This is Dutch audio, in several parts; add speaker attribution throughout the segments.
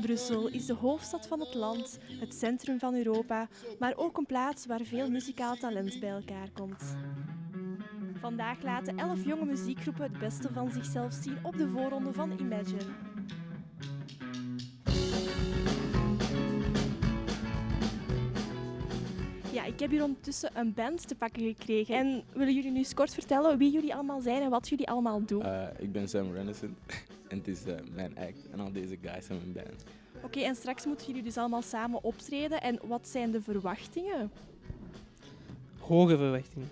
Speaker 1: Brussel is de hoofdstad van het land, het centrum van Europa, maar ook een plaats waar veel muzikaal talent bij elkaar komt. Vandaag laten elf jonge muziekgroepen het beste van zichzelf zien op de voorronde van Imagine. Ja, ik heb hier ondertussen een band te pakken gekregen. En willen jullie nu eens kort vertellen wie jullie allemaal zijn en wat jullie allemaal doen?
Speaker 2: Uh, ik ben Sam Renison en het is uh, mijn act en al deze guys zijn mijn band.
Speaker 1: Oké, okay, en straks moeten jullie dus allemaal samen optreden. En wat zijn de verwachtingen?
Speaker 3: Hoge verwachtingen.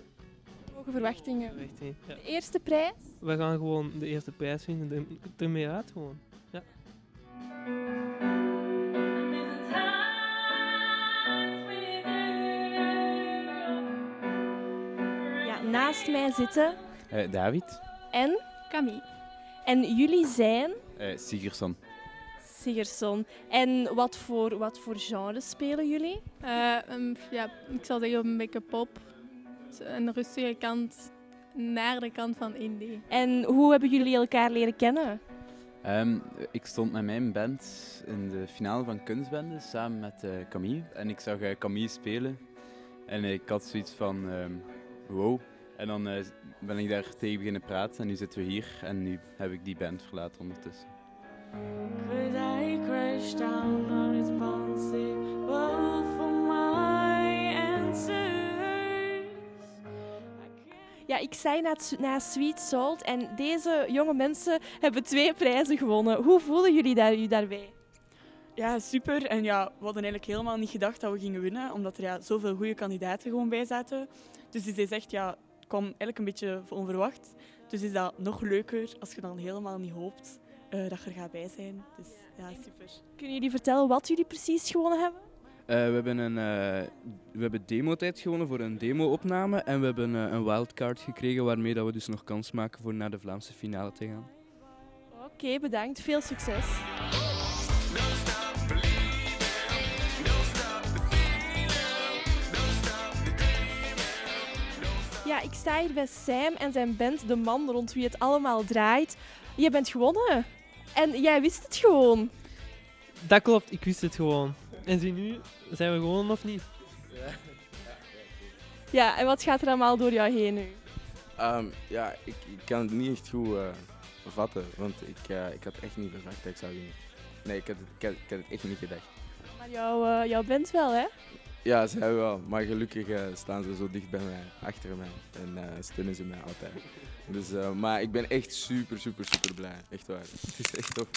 Speaker 1: Hoge verwachtingen.
Speaker 3: verwachtingen ja.
Speaker 1: De eerste prijs?
Speaker 3: We gaan gewoon de eerste prijs vinden, ermee uit gewoon. Ja.
Speaker 1: naast mij zitten.
Speaker 2: Uh, David.
Speaker 1: En?
Speaker 4: Camille.
Speaker 1: En jullie zijn?
Speaker 2: Uh, Sigerson.
Speaker 1: Sigerson. En wat voor, wat voor genre spelen jullie?
Speaker 4: Uh, um, ja, ik zal zeggen een beetje pop. Een rustige kant naar de kant van indie.
Speaker 1: En hoe hebben jullie elkaar leren kennen?
Speaker 2: Um, ik stond met mijn band in de finale van Kunstbende samen met uh, Camille. En ik zag uh, Camille spelen. En ik had zoiets van, um, wow, en dan uh, ben ik daar tegen beginnen praten en nu zitten we hier en nu heb ik die band verlaten ondertussen. Could I crash down on
Speaker 1: for my Ja, ik zei naast Sweet Salt en deze jonge mensen hebben twee prijzen gewonnen. Hoe voelen jullie daar, u daarbij?
Speaker 5: Ja, super. En ja, we hadden eigenlijk helemaal niet gedacht dat we gingen winnen, omdat er ja, zoveel goede kandidaten gewoon bij zaten. Dus het is echt ja, kwam eigenlijk een beetje onverwacht. Dus is dat nog leuker als je dan helemaal niet hoopt uh, dat je er gaat bij zijn. Dus ja, super.
Speaker 1: Kunnen jullie vertellen wat jullie precies gewonnen hebben?
Speaker 6: Uh, we hebben een uh, we hebben demotijd gewonnen voor een demo-opname en we hebben uh, een wildcard gekregen waarmee dat we dus nog kans maken voor naar de Vlaamse finale te gaan.
Speaker 1: Oké, okay, bedankt. Veel succes. Ja, ik sta hier bij Sam en zijn band, de man rond wie het allemaal draait. Je bent gewonnen. En jij wist het gewoon.
Speaker 3: Dat klopt, ik wist het gewoon. En zie nu, zijn we gewonnen of niet? Ja,
Speaker 1: ja en wat gaat er allemaal door jou heen nu?
Speaker 2: Um, ja, ik, ik, kan het niet echt goed uh, vatten, want ik, uh, ik had echt niet verwacht dat ik zou winnen. Nee, ik had, het, ik, had, ik had het echt niet gedacht.
Speaker 1: Maar jou, uh, jouw band wel, hè?
Speaker 2: Ja, zij wel. Maar gelukkig uh, staan ze zo dicht bij mij, achter mij. En uh, steunen ze mij altijd. Dus, maar ik ben echt super, super, super blij. Echt waar. Het is echt tof.